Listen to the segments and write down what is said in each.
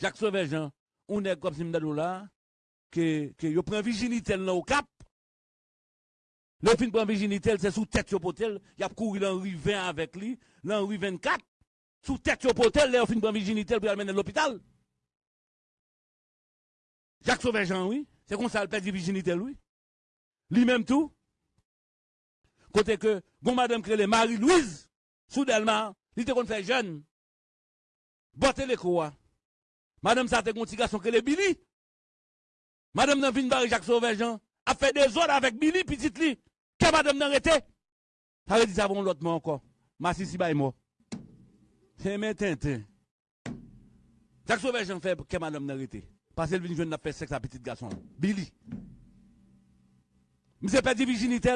Jacques Sauvejean, on est comme Simdadou là, que, que yo prend virginité là au cap. Le fin prend virginité, c'est sous tête yo potel, y a couru l'Henri 20 avec lui, l'Henri 24, sous tête yo potel, le fin prend virginité pour amener l'hôpital. Jacques Sauvejean, oui, c'est comme ça le perd virginité, lui. Lui-même tout. Côté que, bon madame Crélé, Marie-Louise, soudainement, il était qu'on fait jeune. Bottez les croix. Madame ça te petit garçon que Billy. Madame nan vin barre Jacques Sauvejean a fait des ordres avec Billy petite li. Que madame nan rete. Ça veut dire ça bon l'autre mot encore. Ma si bay moi. C'est maintenant. Jacques Sauvejean fait que madame nan rete. Parce qu'elle vient jeune n'a fait sexe à petit garçon. Billy. Monsieur perdu virginité.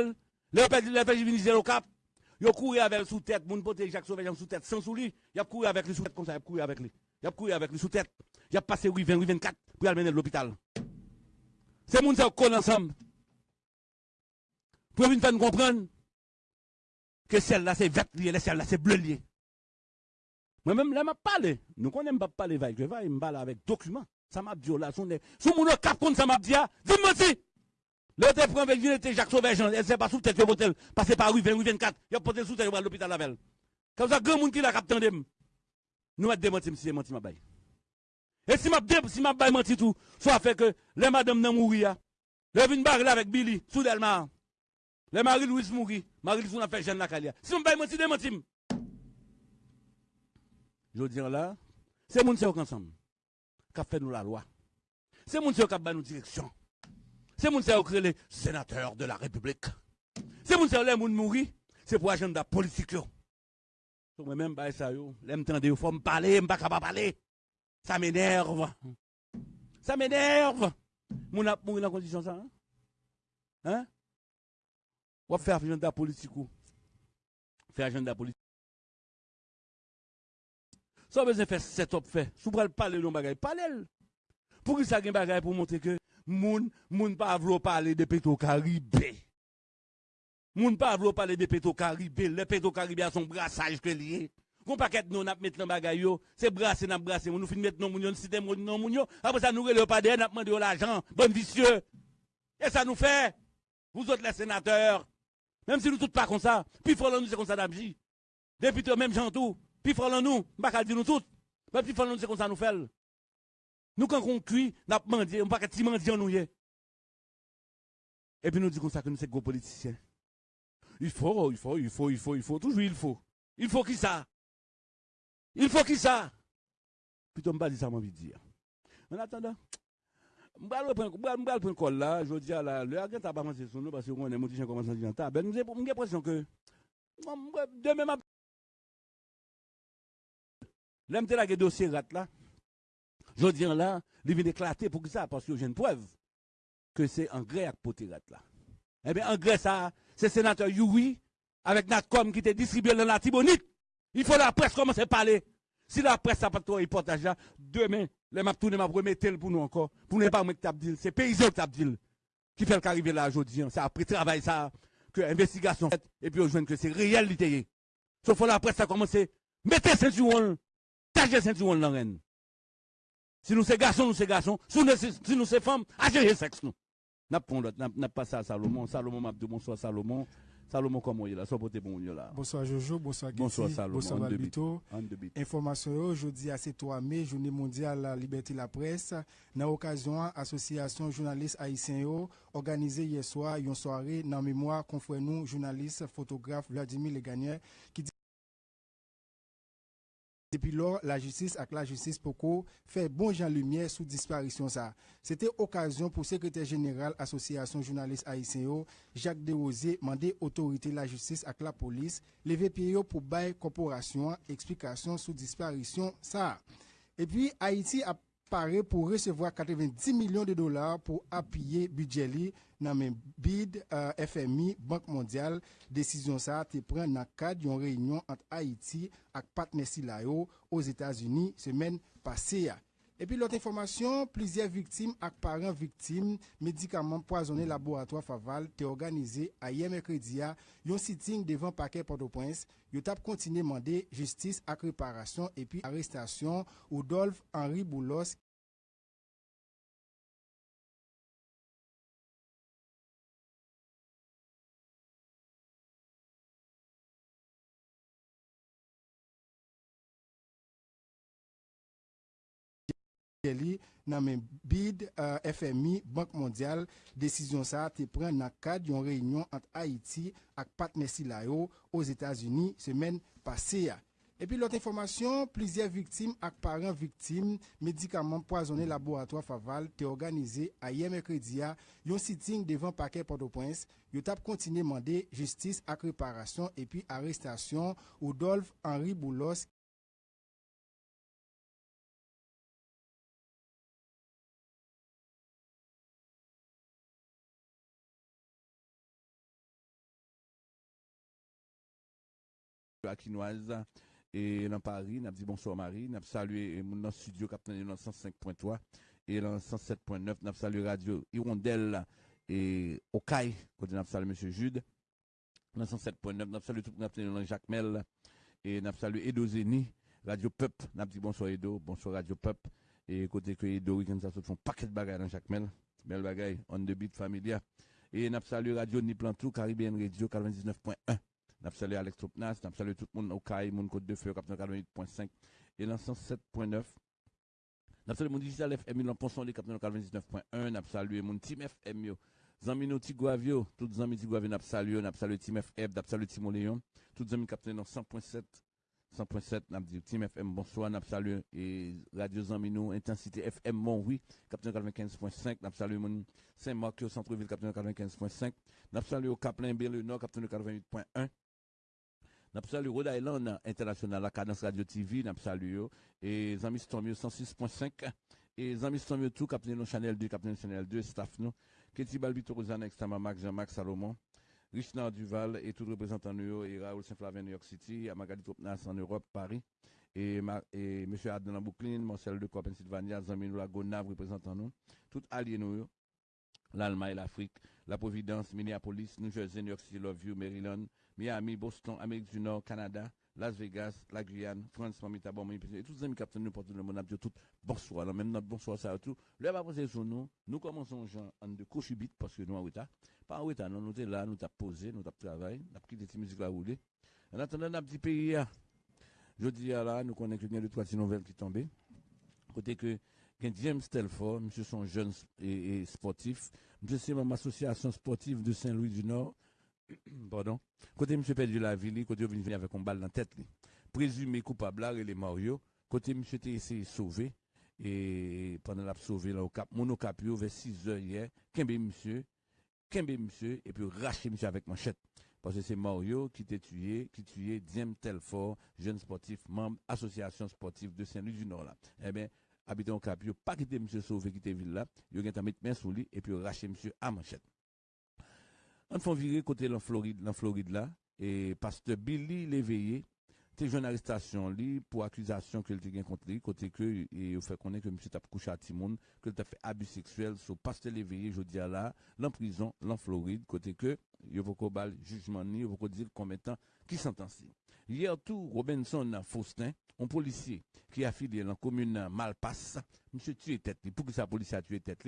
Le perdu le virginité au cap. Yo couru avec sous tête, moun pote Jacques Sauvejean sous tête, sans sous lui. Il a couru avec lui sous tête comme ça, il a couru avec lui. Il a couru avec lui sous tête. Il a passé 8 20, 24 pour aller à l'hôpital. C'est moun ça colle ensemble. Pour venir faire comprendre que celle-là c'est vert lié, celle-là c'est bleu lié. Moi-même, là, m'a parlé. Nous connaissons pas parler avec, je vais me parler avec documents. Ça m'a dit, là, son, sous mon cap contre ça m'a dit, ah, dis-moi si. Le te prend avec était Jacques Sauvejean, elle s'est pas sous tête, motel, passé par rue 20, rue 24, il a porté sous tête, à l'hôpital la veille. Comme ça, grand monde qui l'a capté nous va démentir, si ma baille. E si map deb, si map bay manti tou, fwa fe ke le madame nan mouri ya. Le vin bari la vek Billy, sou delman. Le mari Louis mouri, mari Louis nan fek jen la kalia. Si map bay manti, de manti m. Je dir la, se moun se yo kansam, kap fe nou la lwa. Se moun se yo kap bay nou direksyon. Se moun se yo kre le senateur de la republik. Se moun se yo le moun mouri, se pou ajen da politik yo. Sou mwen men bay sa yo, le mtende yo fwa m pale, m baka pa pale. Ça m'énerve. Ça m'énerve. Mon a mourir dans condition ça hein? Hein? Va faire agenda politique. Faire agenda politique. Ça besoin faire setup fait. Si vous parler de bagay, parlez. Pour que ça gen bagay pour montrer que moun moun pas vouloir parler de pétro caribé. Moun pas vouloir parler de pétro caribé, le pétro caribé a son brassage que lié. Gon paquet non n'a mettre dans bagay yo, c'est brasser n'a brasser, nous fin mettre non moun yo, cité non moun yo, après ça nous relève pas derrière n'a demandé l'argent, bon vicieux. Et ça nous fait vous autres les sénateurs, même si nous tous pas comme ça, puis faut nous c'est comme ça d'abji. Député même gens tout, puis faut nous, pas dire nous tous. Mais puis faut nous c'est comme ça nous fait. Nous, quand on cuit, n'a menti, on pas qu'à mendier nous Et puis nous disons ça que nous sommes gros politiciens. Il faut, il faut, il faut, il faut, il faut, toujours il faut. Il faut qui ça? Il faut qu'il ça. Plutôt, je ne dis pas ça, je dire. En attendant, je vais prendre col là, je dis à la l'heure, je vais pas avancer sur nous parce qu'on est monté, j'ai commencé à dire, ben, j'ai l'impression que demain, ma... Lèm te la ge dosye rat la, jodi an la, li vin eklate pou ki sa, paske yo jen pwèv, ke se angre ak pote rat la. Ebe, angre sa, se senatèr Youi, avèk Natkom ki te distribye lè la tibonit, Il faut la presse commencer à parler. Si la presse n'a pas de reportage là, demain, les m'a tourné, m'a remettre pour nous encore. Pour ne pas mettre dit, c'est paysan qui qui fait le arriver là aujourd'hui. C'est après travail ça, que investigation et puis on joue que c'est réalité. Sauf que la presse a commencé, mettez ceinture, tâchez ceinture dans la si nous sommes garçons, nous sommes garçons. Si nous sommes femmes, le sexe, nous. N'a pas ça Salomon. Salomon m'a dit bonsoir Salomon. Salomon, comment il est là? Sois bon là. Bonsoir Jojo, bonsoir Getty, bonsoir Salomon. Bonsoir Babito. Information aujourd'hui à 3 mai, journée mondiale la liberté de la presse. Dans l'occasion, association journaliste haïtien organisé hier soir une soirée dans mémoire confrère nous journaliste photographe Vladimir Leganier qui depuis lors, la justice avec la justice Poco fait bon Jean Lumière sous disparition ça. C'était occasion pour secrétaire général Association journaliste haïtien Jacques Desrosiers demander autorité la justice avec la police lever pied pour bail corporation explication sous disparition ça. Et puis Haïti a pare pou resevwa 90 milyon de dolar pou apye budje li nan men bid uh, FMI, Bank Mondial. Desisyon sa te pren nan kad yon reynyon ant Haiti ak patnesi la yo os Etats-Unis semen pase ya. Epi lote informasyon, plizye viktim ak paran viktim, medikaman poazonen laboratoa faval te organize a ye mekredia yon siting devan pake Port-au-Prince, yo tap kontine mande justice ak reparasyon epi arrestasyon Odolf Henri Boulos li nan men BID, eh, uh, FMI, Bank Mondial, desisyon sa te pren nan kad yon reynyon ant Haiti ak patnesi la os Etats-Unis semen pase ya. Epi lot informasyon, plizye viktim ak paran viktim, medikaman poazone laboratoa faval te organize a ye mekredi ya yon siting devan pake Port-au-Prince, yo tap kontine mande justice ak reparasyon epi arrestasyon ou Dolph Henri Boulos Akinoise et dans Paris, n'a dit bonsoir Marie, n'a salué mon studio capitaine dans 105.3 et dans 107.9, n'a salué Radio Hirondelle et Okaï, côté n'a salué monsieur Jude. Dans 107.9, n'a salué tout le Jacques Mel et n'a salué Edo Zeni, Radio Peup, n'a dit bonsoir Edo, bonsoir Radio Peup et côté que Edo week-end ça se font paquet de bagages dans Jacques Mel, belle bagaille, on the beat familia et n'a salué Radio Niplantou, Caribbean Radio 99.1. Nap salue Alex Topnas, nap tout le monde au CAI, mon Côte de Feu, 98.5 et l'ensemble 7.9. Nap mon Digital FM, l'en ponçon, 99.1. Nap salue mon Team FM, yo. Zami Tigouavio, tout zami Tigouavio, nap salue, nap salue Team FM, nap salue Timo Léon, tout zami capitaine dans 100.7. 100.7, nap dit Team FM, bonsoir, nap et Radio Zamino, Intensité FM, mon oui, 95.5, nap salue mon Saint-Marc, au centre-ville, 95.5, nap salue au Caplin, Belle 98.1, Nap salu Rhode Island International, la Cadence Radio TV, nap salu Et Zamis Tomio 106.5. Et Zamis Tomio tout, Captain no Chanel 2, Captain Chanel 2, staff nous. Keti Balbito Rosanne, Extama Max, Jean-Marc Salomon. Richard Duval et tout représentant New York et Raoul Saint-Flavin New York City, à Magali en Europe, Paris, et, et M. Adnan Bouklin, Marcel de Pennsylvania, Zaminou Lagonave représentant nous, tout allié nous, l'Allemagne, l'Afrique, la Providence, Minneapolis, New Jersey, New York City, Love You, Maryland, Miami, Boston, Amérique du Nord, Canada, Las Vegas, la Guyane, France, Mamita, bon, et tous les amis nous portent le monde, tout bonsoir, même notre bonsoir, ça tout. Le va poser sur nous, nous commençons en de cochubit parce que nous en retard. Pas en retard, nous, nous sommes là, nous avons posé, nous avons travaillé, nous avons quitté cette musique là rouler. En attendant, notre petit pays, je dis là, nous connaissons que trois nouvelles qui tombent. Côté que, James Telford, monsieur son jeune et, sportif, monsieur c'est mon association sportive de Saint-Louis du Nord, pardon, côté monsieur perdu la ville, côté venu avec un balle dans la tête, présumé coupable là, les Mario, côté monsieur était essayé de sauver, et pendant la sauver là au cap, mon au cap, vers 6 heures hier, Kembe monsieur, Kembe monsieur, et puis raché monsieur avec manchette. Parce que c'est Mario qui t'a tué, qui tué Diem Telfort, jeune sportif, membre association sportive de Saint-Louis du Nord là. Eh bien, habitant au cap, yo pas quitté monsieur sauvé qui était ville là, yo ont mis main sous lui et puis raché monsieur à manchette. On fait virer côté la Floride, la Floride là, et pasteur Billy l'éveillé, t'es arrestation li pour accusation que il contre lui, côté que, et fait connaître que monsieur t'a couché à que t'a fait abus sexuel sur pasteur l'éveillé, je dis là, l'en prison, l'en Floride, côté que, il faut bal jugement ni, il faut dire combien de temps, qui sentencié. Hier tout, Robinson Faustin, un policier qui a affilié dans la commune Malpasse, monsieur tué tête Pour que sa policier a tué tête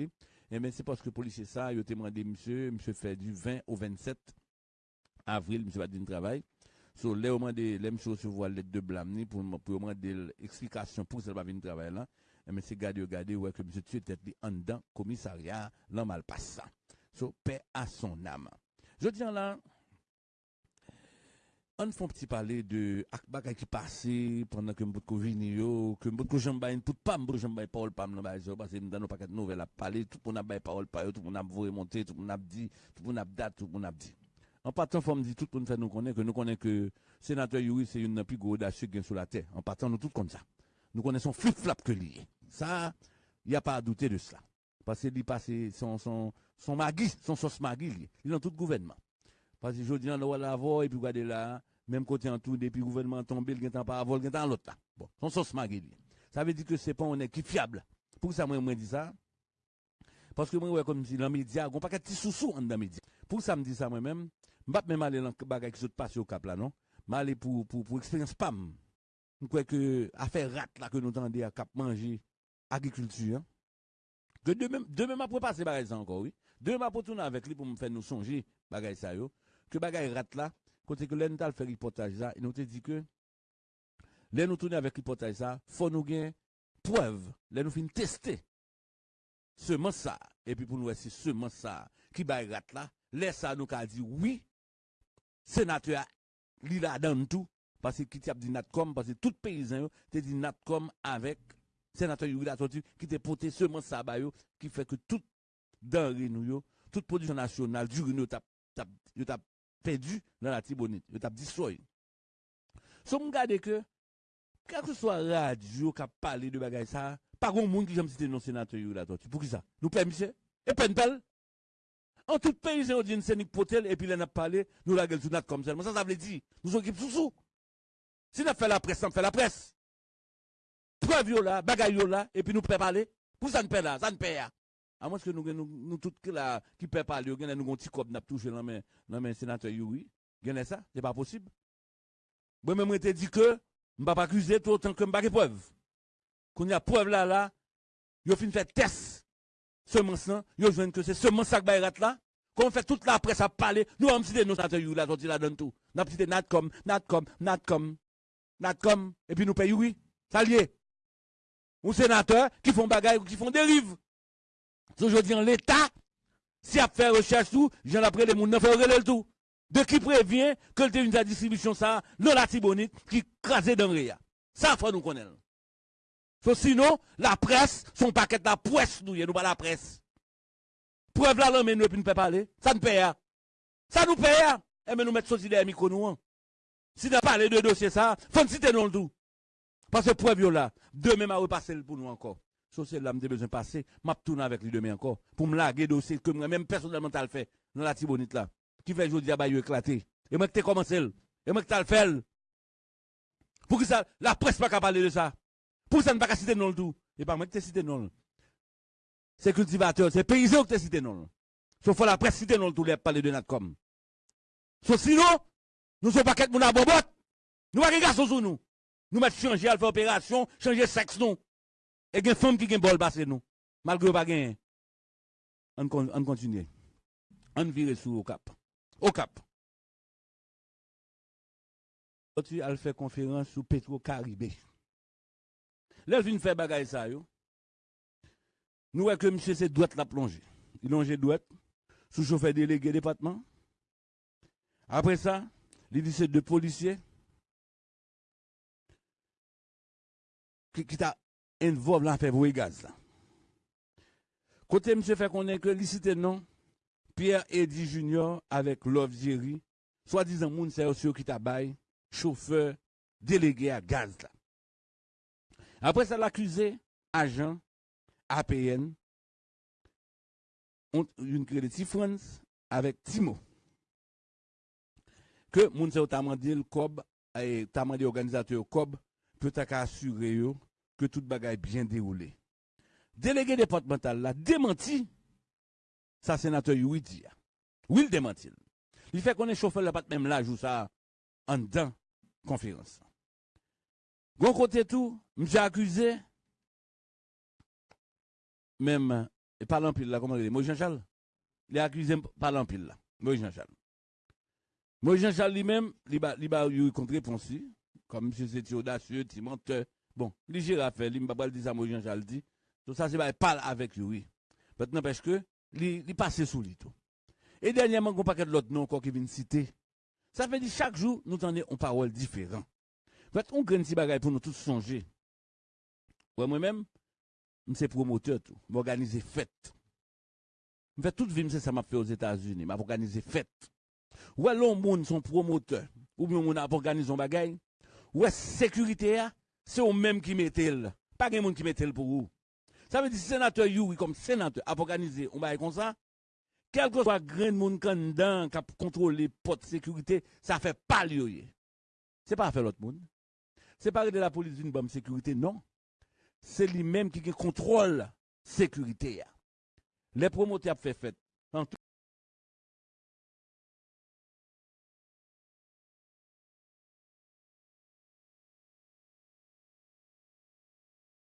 eh bien, c'est parce que policier ça, il a demandé monsieur, monsieur fait du 20 au 27 avril, monsieur va dire travail. So, là, au moins, les monsieur recevoir lettre de blâme, pour, pour demander l'explication pour ça va venir travailler là. Eh bien, c'est garder, garder, ouais, que monsieur tué tête en dedans, commissariat, l'an Malpasse. So, paix à son âme. Je tiens là, on fait un petit parler de akbaka qui passé pendant que m'bout ko vini yo, que m'bout ko jamba une toute pas m'bout jamba parole pas m'nan ba parce que m'dan pas nouvelle à parler, tout le monde a bay parole pas tout le monde a voulu monter, tout le monde a dit, tout le monde a date, tout le monde a dit. En partant, faut me tout le monde fait nous connaître que nous connaissons que sénateur Yuri, c'est une plus gros sur la terre. En partant, nous tous comme ça. Nous connaissons flip-flap que lié. Ça, il n'y a pas à douter de cela. Parce qu'il passe son, son, son magui, son sauce magui, il est dans tout gouvernement. Parce que je dis, on va l'avoir, et puis regardez là, même côté en tout, depuis le gouvernement tombé, n'y a pas à vol, il y a l'autre là. Bon, son sauce magui. Ça veut dire que c'est pas un équipe fiable. Pour ça, moi, moi, dis ça. Parce que moi, ouais, comme si dans les médias, on pas qu'à petit sous-sous dans les médias. Pour ça, me dit ça moi-même. Je ne même aller dans le bagage qui se passe au cap là, non? Je aller pour, pour, pour expérience PAM. Je crois que affaire rat là que nous tendons à cap manger agriculture. Hein. Que demain, demain, après passer bagage encore, oui. Demain, pour tourner avec lui pour me faire nous songer bagage ça, yo. que bagaille rate là, côté que l'on fait reportage ça, il nous te dit que, l'on nous tourne avec reportage ça, faut nous gagner preuve, l'on nous fin tester. Seulement ça, et puis pour nous, c'est seulement ça, qui bagaille rate là, laisse ça nous dit oui, sénateur, il a dans tout, parce que qui a dit NatCom, parce que tout paysan te dit NatCom avec sénateur Yuri Tortue qui te porté seulement ça qui fait que tout denrée nous, toute production nationale, du nous tap, tap, perdu dans la Tibonite, t'a destroy. So, m'gade que, quel que soit radio qui a parlé de bagay ça, pas grand monde qui j'aime citer non sénateur. Pour qui ça? Nous monsieur? Et peine? En tout pays, dit une potel, et puis là, on a parlé, nous la gueule comme ça. Ça, ça veut dire, nous occupons sous sous. Si on fait la presse, on fait la presse. Preuve yo là, bagay yo là, et puis nous pouvons parler. Pour ça, nous paie là, ça paie. A mons ke nou gen nou, nou tout ki la, ki pe pali yo, gen nou gonti kop nap touche nan men, nan men senatè yowi. Gen e sa, se pa posib. Mwen mwen te di ke, mba pa akuse tout an ke mba ke pov. Kon ya pov la la, yo fin fè tes semens nan, yo jwen ke se semens sak bay rat la, kon fè tout la pres ap pale, nou an msite nou senatè yowi la, ton ti la don tou. Nap site natkom, natkom, natkom, natkom, epi nou pe yowi. Sa liye. Ou sénateur qui font bagaille ou qui font dérive. Aujourd'hui en l'état si a fait recherche tout, j'en après les moun fait le tout. De qui prévient que le une distribution ça, la tibonite qui crasé dans rien. Ça faut nous connaître sinon, la presse, son paquet de la presse, nous, nous pas la presse. Preuve là, mais nous ne pouvons parler. Ça nous paye. Ça nous paye. Et eh, mais nous mettons sorti des micros, nous. Hein. Si nous parlé de dossier, ça, faut nous citer non le tout. Parce que preuve là, demain, m'a repassé pour nous encore. Sauf là, j'ai besoin de passer, m'a tourner avec lui demain encore. Pour me laguer dossier que moi, même personnellement, t'as le fait, dans la tibonite là. Qui fait aujourd'hui, à éclaté. Et moi, que t'es commencé. Et moi, que t'as le fait. Pour que ça, la presse pas qu'à parler de ça. Pour ça, ne pas citer non le tout. Et pas moi qui cité non. C'est cultivateur, c'est paysan qui cité non. Sauf la presse cité non le tout, les parler de Natcom. Sauf sinon, nous sommes pas quelques moun à bobot. Nous pas garçons sur nous. Nous mettons changer, à faire opération, changer sexe nous. Et il y a une femme qui a bol passé nous. Malgré pas gagner. On, on continue. On vire sur au cap. Au cap. Aujourd'hui, elle fait conférence sur Petro-Caribé. Là, je faire bagaille ça, yo. Nous voyons que monsieur, c'est droite la plongée. Il longe droite, sous chauffeur délégué département. Après ça, il dit c'est deux policiers qui, qui t'a involvé dans l'affaire de gaz. Là. Côté monsieur fait qu'on est que licité non, Pierre Eddy Junior avec Love Jerry, soi-disant moun c'est aussi qui t'a bail, chauffeur délégué à gaz là. Après ça, l'accusé, agent, APN, ont une crédit France avec Timo. Que moun se t'a demandé le COB, et t'a demandé organisateur COB, peut assurer que tout bagaille bien déroulé. Délégué départemental là, démenti, ça sénateur Yuidi. Oui, il démenti. Il fait qu'on est chauffeur là, pas même là, joue ça en dedans conférence. Gon côté tout, m'j'a accusé, même, et pas l'empile là, comment dire, Moïse Jean-Charles? Il a accusé par l'empile là, Jean-Charles. Moïse Jean-Charles lui-même, il a eu contre comme M. c'était audacieux, il menteur. Bon, faire, il m'a pas dit ça, Moïse Jean-Charles dit. Tout ça, c'est pas, parle avec lui. Maintenant, parce que, il passe sous lui tout. Et dernièrement, on paquet de l'autre nom encore qui vient citer. Ça fait dire chaque jour, nous tenons une parole différente. Fait, on gagne si bagaille pour nous tous songer. Ouais, moi-même, je suis promoteur tout. M'organiser fête. Je fais toute vie, c'est ça m'a fait aux États-Unis. M'a organisé fête. Ouais, l'homme monde sont promoteurs. Ou bien on a organisé un bagaille. Ouais, sécurité, c'est eux-mêmes qui mettez le. Pas quelqu'un qui mettez le pour vous. Ça veut dire, sénateur Yuri, comme sénateur, a organisé, on va comme ça, quel que soit grain de monde qui est qui contrôle les portes de sécurité, ça fait pas lieu. C'est pas faire l'autre monde. C'est pas de la police d'une bombe sécurité, non. C'est lui-même qui contrôle sécurité. Les promoteurs ont fait fête.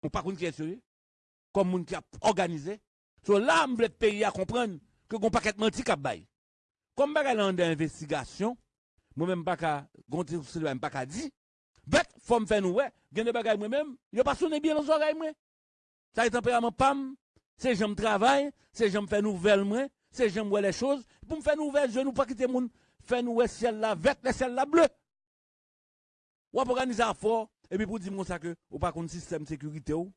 On pas est. Comme moun qui a organisé. So là, pays à comprendre que qu'on paquet menti bail. Comme bagay là d'investigation, moi même pas gonti sur même pas dit. Bet faut me faire nous ouais, bagay moi même, yo pas bien dans oreilles moi. Ça est tempérament pam, c'est j'aime travail, c'est j'aime faire nouvelle moi, c'est j'aime voir les choses pour me faire nouvelle, je nous pas quitter moun faire nous ciel là vert, le ciel là bleu. Ou organiser fort et puis pour dire ça que ou pas contre système de sécurité ou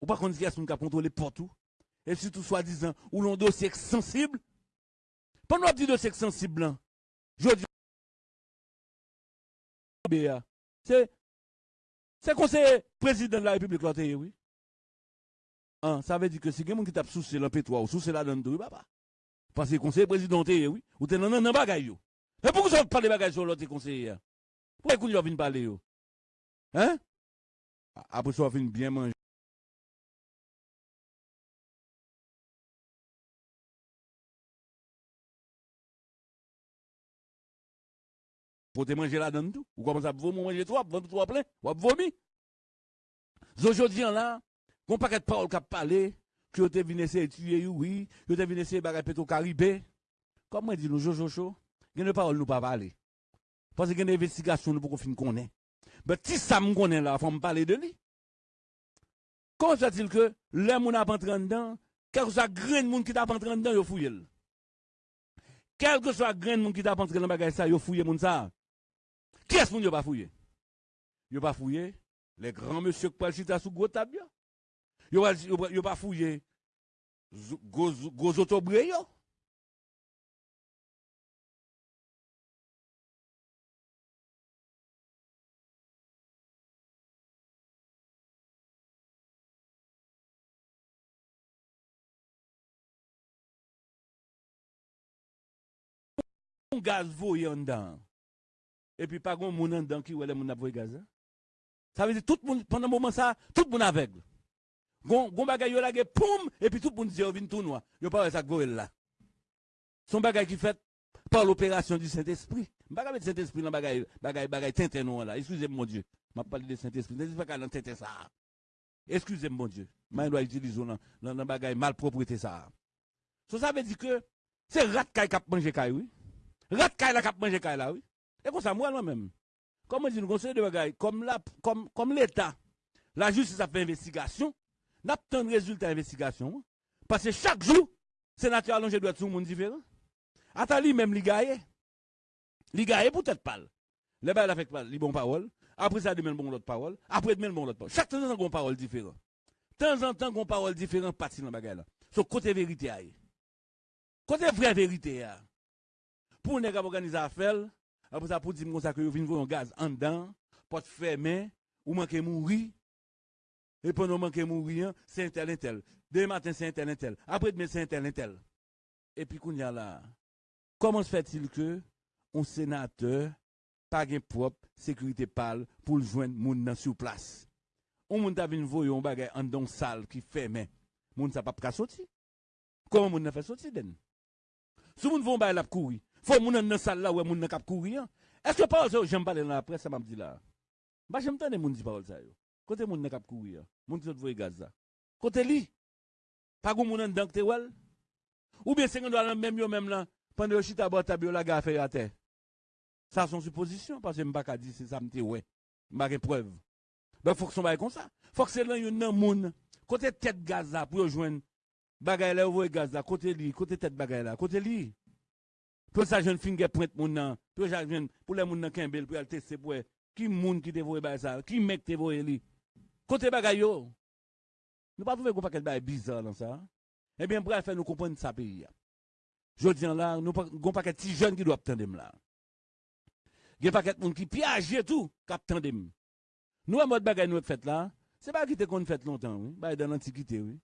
ou pas contre qui est-ce qui contrôler partout et surtout soi-disant ou l'on dossier sensible. Pendant dit dossier sensible là je dis c'est c'est conseiller président de la République là oui. Hein, ça veut dire que si quelqu'un qui tape sous le pétrole ou sous la donne de papa. Parce que conseiller président oui. Ou t'es dans nan bagay yo. Mais pourquoi ça parle de bagay sur l'autre conseiller pourquoi qu'on vient parler yo? Hein? Après ça, on finit bien manger. Faut te manger là-dedans tout. Ou commence à vomir, manger trois, vendre trois plein, ou à vomir. Aujourd'hui, là, qu'on paquet de paroles qui a parlé, que vous venu essayer de tuer, oui, que vous venu essayer de bagarrer au Caribé. Comment dit nous, Jojo Chaud? Il y a des paroles nous pas parler. Parce qu'il y a des investigations nous pour qu'on finisse. Mais si ça me connaît là, faut me parler de lui. Comment ça dit que les gens pas entré dedans, quel que soit grain de monde qui t'a entré dedans, il fouillé. Quel que soit grain de monde qui t'a entré dans bagage ça, il fouillé moun ça. Qui est-ce qu'on n'a pas fouillé? Yo pas fouillé les grands monsieur qui parlent sous gros table. Yo pas pas fouillé gros autobré yo. Gaz voyant en dedans et puis pas grand monde dedans qui ouais les a gaz. Hein. Ça veut dire tout le monde pendant un moment ça, tout le monde aveugle. Gon gon bagay yo lage poum et puis tout le monde dit yo vinn tout noir. Yo pas ça goel là. Son bagay qui fait par l'opération du Saint-Esprit. Bagay mettre Saint-Esprit dans bagay bagay bagay tintin noir là. Excusez-moi mon Dieu. M'a parlé de Saint-Esprit. Ne pas qu'à tintin ça. Excusez-moi mon Dieu. Moi dois utiliser dans dans bagay malpropreté ça. Ça veut dire que c'est rat k'ap manger kay oui. Rat kaila kap manje kaila, oui. E kon sa mwen mwen men. Kon mwen di nou konseye de bagay, kom l'Etat, la justice a fe investigasyon, nap ten rezultat investigasyon. Pase chak jou, senatyo alonje dwe tsoun moun diferan. Ata li men li gaye. Li gaye pou tèt pal. Le bay la fek pal, li bon parol. Apre sa di men bon lot parol. Apre di men bon lot parol. Chak ten zan kon parol diferan. Ten zan ten kon parol diferan pati nan bagay la. So kote verite aye. Kote vre verite aye. pou nèg ap organize afel, apre sa pou di mwen sa ke yo vin voyon gaz an dan, pot fermé, ou manke mouri, e pou nou manke mouri an, se entel entel. De matin se entel entel, apre de men se entel entel. E pi koun ya la, koman se fetil ke, on senateur, pa gen prop, sekurite pal, pou ljwen moun nan sou plas. On moun ta vin voyon bagay an don sal ki fermé, moun sa pap ka soti. Koman moun nan fe soti den? Sou moun voyon bagay lap kouri, faut moun nan salle là où moun nan kap courir. Est-ce que parole ça j'aime parler dans la presse ça m'a dit là. Bah j'aime tande moun dit parole ça yo. Côté moun nan kap courir. Moun qui voye gaz ça. Côté li. Pas gon moun nan dank te wel. Ou bien 50 dollars même yo même là pendant chita boîte tabio la gaffe à terre. Ça son supposition parce que m'pa ka dit c'est ça m'te ouais. M'pa preuve. Ben faut que son bail comme ça. Faut que c'est là yon nan moun côté tête gaz là pour joindre bagay là voye gaz là côté li côté tête bagay là côté li. Pou sa jen fin gen prent moun nan, pou sa jen pou le moun nan kenbel pou al teste pou e, ki moun ki te voye bay sa, ki mek te voye li. Kote bagay yo, nou pa pou ve kon paket bay bizar lan sa, eh ebyen pou al fè nou kompon sa peyi ya. Jodi an la, nou kon paket ti jen ki do ap tendem la. Gen paket moun ki piaje tou kap tendem. Nou an mod bagay nou ap fèt la, se ba ki te kon fèt lontan, oui? bay dan antikite, oui?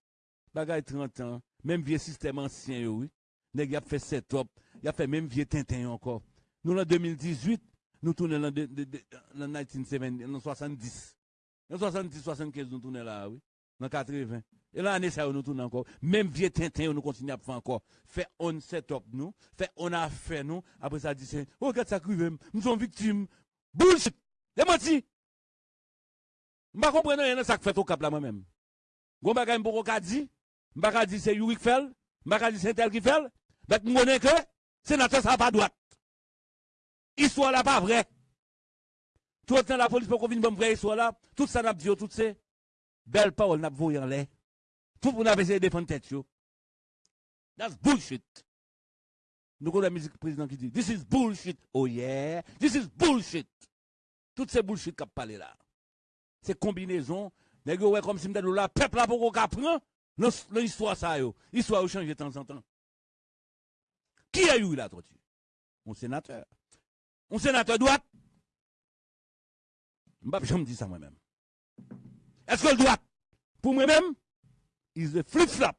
bagay 30 an, menm vie sistem ansyen yo, oui? neg yap fè set op, il a fait même vieux Tintin encore. Nous en 2018, nous tournons en 1970, en 70. En 70 75 nous tournons là oui. dans 80. Et là, année ça, nous tourne encore. Même vieux Tintin, nous continuons à faire encore. Fait on set-up nous, fait on a fait nous. Après ça, dit, oh, regarde ça, nous sommes victimes. Bullshit! Les menti! Je ne comprends rien ça fait au cap là moi-même. Gon bagay m'poko ka di, m'baka di c'est Yuri qui fait, m'baka di c'est tel qui fait, mais m'connais que sénateur ça pas droite. Histoire là pas vrai. Tout le temps la police pour qu'on vienne bon vrai histoire là, tout ça n'a dit tout c'est belle parole n'a voyé en l'air. Tout pour n'a essayé de défendre tête. That's bullshit. Nous avons la musique président qui dit This is bullshit. Oh yeah, this is bullshit. Toutes ces bullshit qu'a parlé là. C'est combinaison Nèg ouais comme si m'dè là peuple là pour qu'on prend l'histoire ça yo. Histoire change de temps en temps. Qui a eu la tortue Mon sénateur. Mon sénateur droite? Je me dis ça moi-même. Est-ce que le droit Pour moi-même, il est flip-flop.